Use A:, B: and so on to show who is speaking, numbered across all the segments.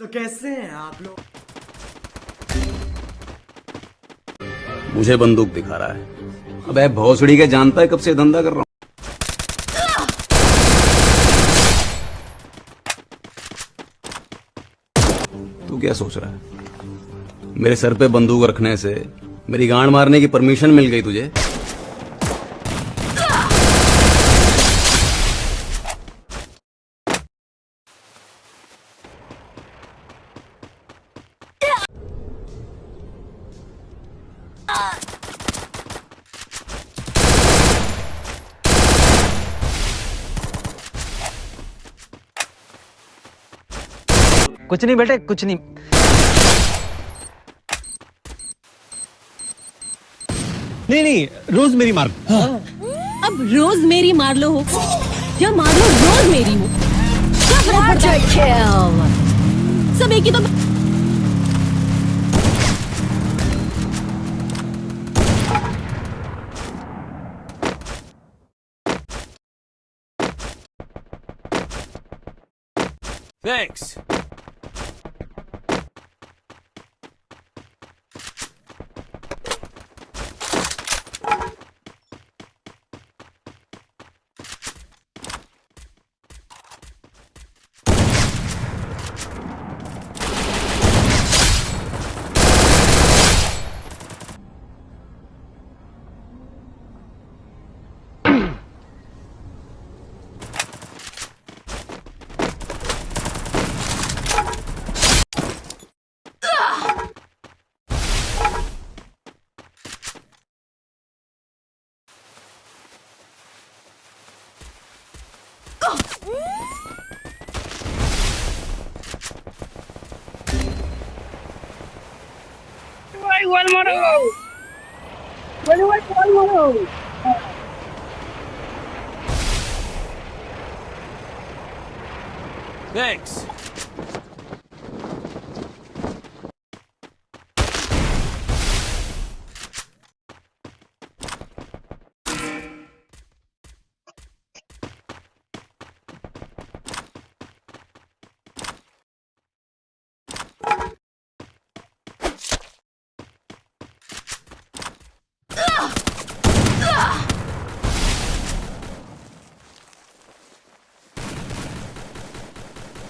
A: तो कैसे हैं आप लोग?
B: मुझे बंदूक दिखा रहा है। अब है भौसड़ी के जानता है कब से धंधा कर रहा हूँ? तू क्या सोच रहा है? मेरे सर पे बंदूक रखने से मेरी गांड मारने की परमिशन मिल गई तुझे?
C: कुछ नहीं बेटे कुछ नहीं।
D: नहीं नहीं रोज मेरी मार। हाँ।
E: अब रोज मेरी मार लो हो। या मार लो रोज मेरी हो। सब एक ही तो
F: Thanks.
G: গোল মারো গোল মারো গোল মারো Thanks.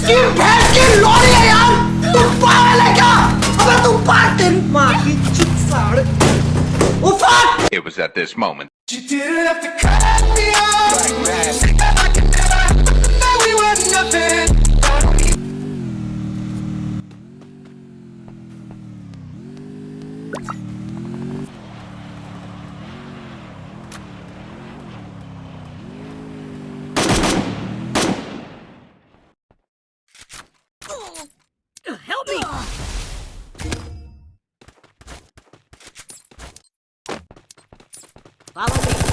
H: इसकी भैंस की लोरी है यार तुम पागल है क्या अबे तुम पागल तेरी माँ की चुप साड़ ओ fuck
I: It was at this moment.
H: You didn't have to cut me off like Follow
C: me.